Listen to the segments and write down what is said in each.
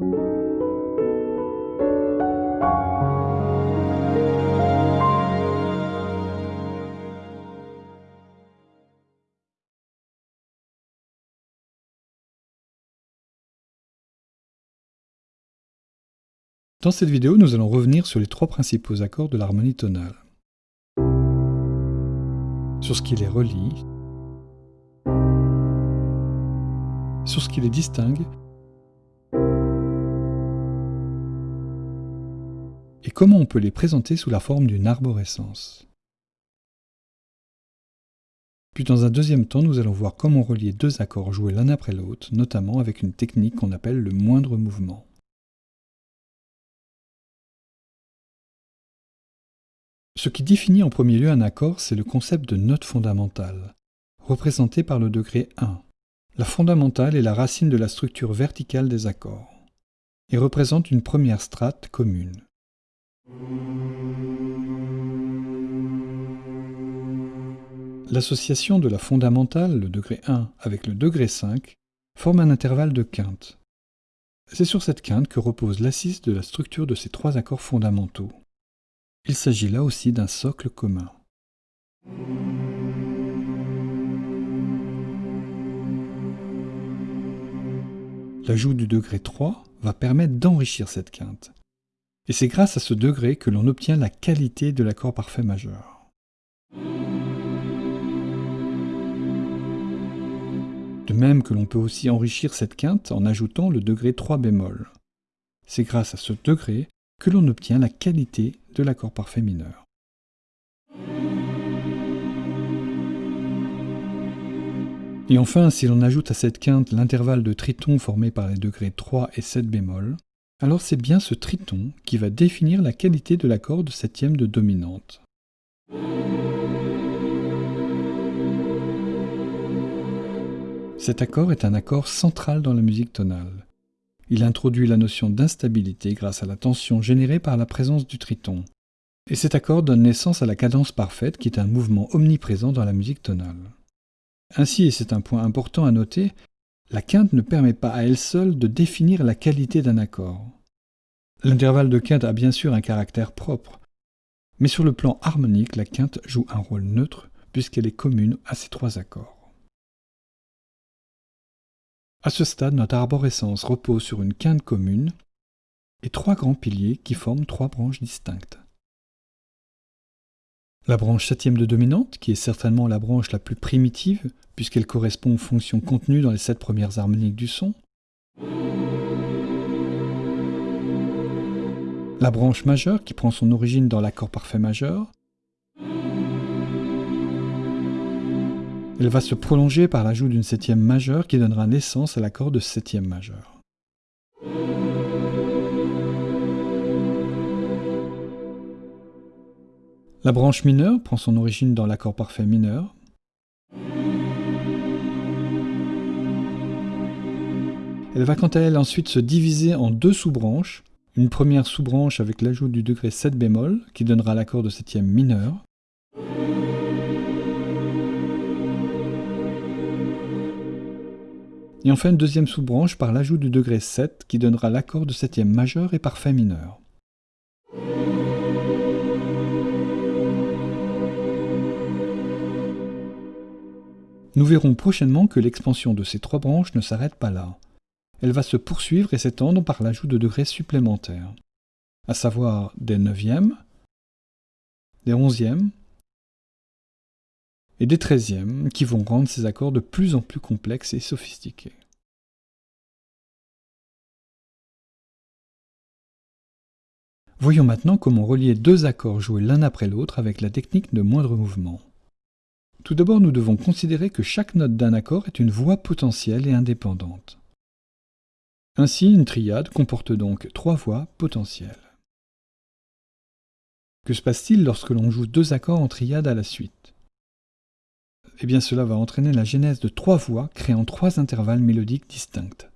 Dans cette vidéo, nous allons revenir sur les trois principaux accords de l'harmonie tonale. Sur ce qui les relie, sur ce qui les distingue, comment on peut les présenter sous la forme d'une arborescence? Puis dans un deuxième temps, nous allons voir comment relier deux accords joués l'un après l'autre, notamment avec une technique qu'on appelle le moindre mouvement. Ce qui définit en premier lieu un accord, c'est le concept de note fondamentale, représenté par le degré 1. La fondamentale est la racine de la structure verticale des accords, et représente une première strate commune. L'association de la fondamentale, le degré 1, avec le degré 5, forme un intervalle de quinte. C'est sur cette quinte que repose l'assise de la structure de ces trois accords fondamentaux. Il s'agit là aussi d'un socle commun. L'ajout du degré 3 va permettre d'enrichir cette quinte. Et c'est grâce à ce degré que l'on obtient la qualité de l'accord parfait majeur. De même que l'on peut aussi enrichir cette quinte en ajoutant le degré 3 bémol. C'est grâce à ce degré que l'on obtient la qualité de l'accord parfait mineur. Et enfin, si l'on ajoute à cette quinte l'intervalle de triton formé par les degrés 3 et 7 bémol, alors c'est bien ce triton qui va définir la qualité de l'accord de septième de dominante. Cet accord est un accord central dans la musique tonale. Il introduit la notion d'instabilité grâce à la tension générée par la présence du triton. Et cet accord donne naissance à la cadence parfaite qui est un mouvement omniprésent dans la musique tonale. Ainsi, et c'est un point important à noter, la quinte ne permet pas à elle seule de définir la qualité d'un accord. L'intervalle de quinte a bien sûr un caractère propre, mais sur le plan harmonique, la quinte joue un rôle neutre puisqu'elle est commune à ces trois accords. À ce stade, notre arborescence repose sur une quinte commune et trois grands piliers qui forment trois branches distinctes. La branche septième de dominante, qui est certainement la branche la plus primitive, puisqu'elle correspond aux fonctions contenues dans les sept premières harmoniques du son. La branche majeure, qui prend son origine dans l'accord parfait majeur. Elle va se prolonger par l'ajout d'une septième majeure qui donnera naissance à l'accord de septième majeur. La branche mineure prend son origine dans l'accord parfait mineur. Elle va quant à elle ensuite se diviser en deux sous-branches. Une première sous-branche avec l'ajout du degré 7 bémol qui donnera l'accord de septième mineur. et enfin une deuxième sous-branche par l'ajout du degré 7 qui donnera l'accord de septième majeur et parfait mineur. Nous verrons prochainement que l'expansion de ces trois branches ne s'arrête pas là. Elle va se poursuivre et s'étendre par l'ajout de degrés supplémentaires, à savoir des neuvièmes, des onzièmes et des treizièmes qui vont rendre ces accords de plus en plus complexes et sophistiqués. Voyons maintenant comment relier deux accords joués l'un après l'autre avec la technique de moindre mouvement. Tout d'abord, nous devons considérer que chaque note d'un accord est une voix potentielle et indépendante. Ainsi, une triade comporte donc trois voix potentielles. Que se passe-t-il lorsque l'on joue deux accords en triade à la suite? Eh bien cela va entraîner la genèse de trois voix créant trois intervalles mélodiques distincts.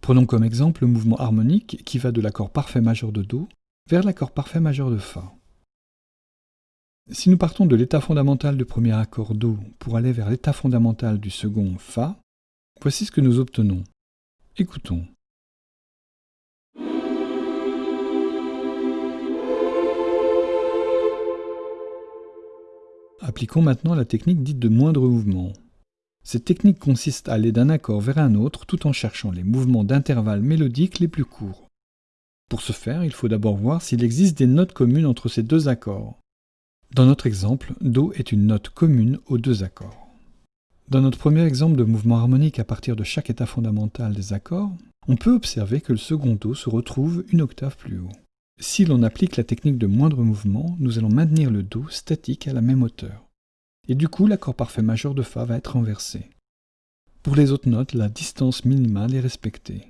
Prenons comme exemple le mouvement harmonique qui va de l'accord parfait majeur de Do vers l'accord parfait majeur de Fa. Si nous partons de l'état fondamental du premier accord Do pour aller vers l'état fondamental du second Fa, voici ce que nous obtenons. Écoutons. Appliquons maintenant la technique dite de moindre mouvement. Cette technique consiste à aller d'un accord vers un autre tout en cherchant les mouvements d'intervalle mélodiques les plus courts. Pour ce faire, il faut d'abord voir s'il existe des notes communes entre ces deux accords. Dans notre exemple, Do est une note commune aux deux accords. Dans notre premier exemple de mouvement harmonique à partir de chaque état fondamental des accords, on peut observer que le second Do se retrouve une octave plus haut. Si l'on applique la technique de moindre mouvement, nous allons maintenir le Do statique à la même hauteur. Et du coup, l'accord parfait majeur de Fa va être renversé. Pour les autres notes, la distance minimale est respectée.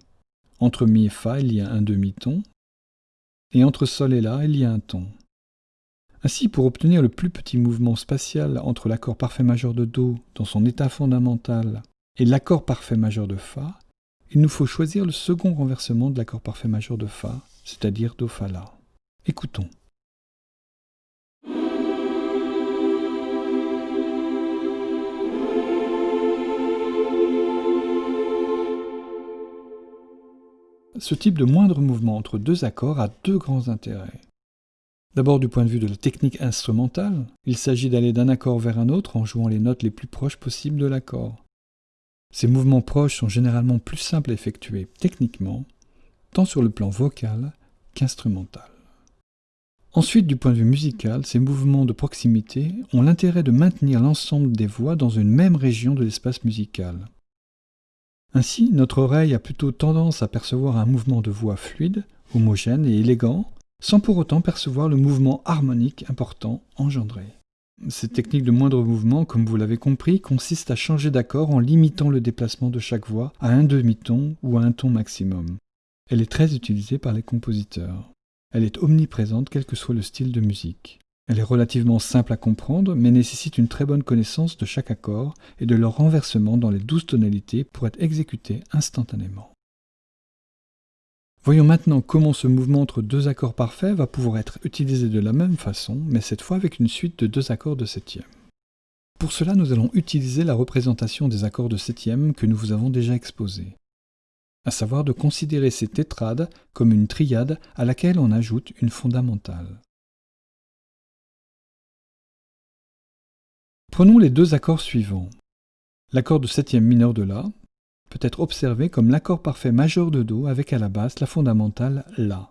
Entre Mi et Fa, il y a un demi-ton, et entre Sol et La, il y a un ton. Ainsi, pour obtenir le plus petit mouvement spatial entre l'accord parfait majeur de Do dans son état fondamental et l'accord parfait majeur de Fa, il nous faut choisir le second renversement de l'accord parfait majeur de Fa, c'est-à-dire Do Fa La. Écoutons. Ce type de moindre mouvement entre deux accords a deux grands intérêts. D'abord du point de vue de la technique instrumentale, il s'agit d'aller d'un accord vers un autre en jouant les notes les plus proches possibles de l'accord. Ces mouvements proches sont généralement plus simples à effectuer techniquement, tant sur le plan vocal qu'instrumental. Ensuite, du point de vue musical, ces mouvements de proximité ont l'intérêt de maintenir l'ensemble des voix dans une même région de l'espace musical. Ainsi, notre oreille a plutôt tendance à percevoir un mouvement de voix fluide, homogène et élégant, sans pour autant percevoir le mouvement harmonique important engendré. Cette technique de moindre mouvement, comme vous l'avez compris, consiste à changer d'accord en limitant le déplacement de chaque voix à un demi-ton ou à un ton maximum. Elle est très utilisée par les compositeurs. Elle est omniprésente quel que soit le style de musique. Elle est relativement simple à comprendre, mais nécessite une très bonne connaissance de chaque accord et de leur renversement dans les douze tonalités pour être exécuté instantanément. Voyons maintenant comment ce mouvement entre deux accords parfaits va pouvoir être utilisé de la même façon, mais cette fois avec une suite de deux accords de septième. Pour cela, nous allons utiliser la représentation des accords de septième que nous vous avons déjà exposés, à savoir de considérer ces tétrades comme une triade à laquelle on ajoute une fondamentale. Prenons les deux accords suivants. L'accord de septième mineur de La, peut être observé comme l'accord parfait majeur de Do avec à la basse la fondamentale La.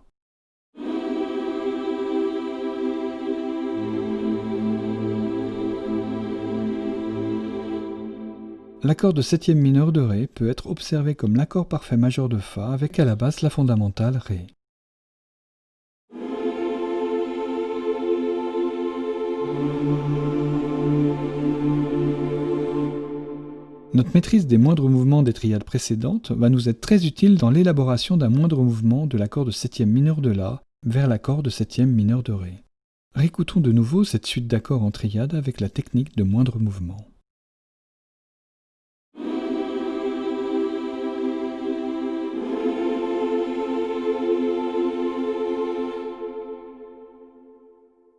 L'accord de septième mineur de Ré peut être observé comme l'accord parfait majeur de Fa avec à la basse la fondamentale Ré. Notre maîtrise des moindres mouvements des triades précédentes va nous être très utile dans l'élaboration d'un moindre mouvement de l'accord de septième mineur de La vers l'accord de septième mineur de Ré. Récoutons de nouveau cette suite d'accords en triade avec la technique de moindre mouvement.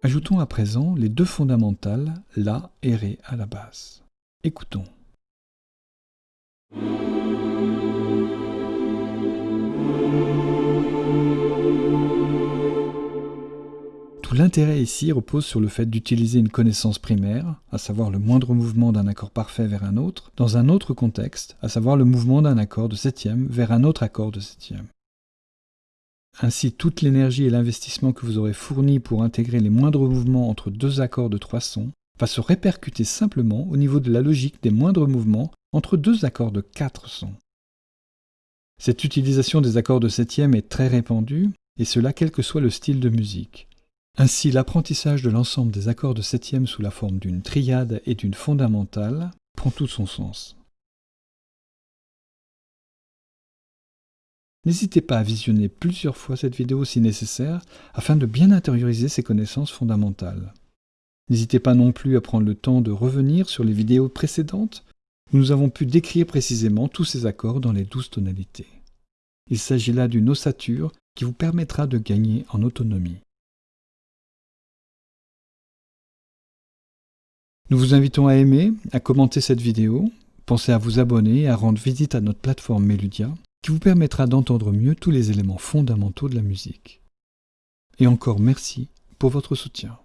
Ajoutons à présent les deux fondamentales, La et Ré à la basse. Écoutons. Tout l'intérêt ici repose sur le fait d'utiliser une connaissance primaire, à savoir le moindre mouvement d'un accord parfait vers un autre, dans un autre contexte, à savoir le mouvement d'un accord de septième vers un autre accord de septième. Ainsi, toute l'énergie et l'investissement que vous aurez fourni pour intégrer les moindres mouvements entre deux accords de trois sons va se répercuter simplement au niveau de la logique des moindres mouvements entre deux accords de quatre sons. Cette utilisation des accords de septième est très répandue, et cela quel que soit le style de musique. Ainsi, l'apprentissage de l'ensemble des accords de septième sous la forme d'une triade et d'une fondamentale prend tout son sens. N'hésitez pas à visionner plusieurs fois cette vidéo si nécessaire afin de bien intérioriser ces connaissances fondamentales. N'hésitez pas non plus à prendre le temps de revenir sur les vidéos précédentes nous avons pu décrire précisément tous ces accords dans les douze tonalités. Il s'agit là d'une ossature qui vous permettra de gagner en autonomie. Nous vous invitons à aimer, à commenter cette vidéo, pensez à vous abonner et à rendre visite à notre plateforme Meludia, qui vous permettra d'entendre mieux tous les éléments fondamentaux de la musique. Et encore merci pour votre soutien.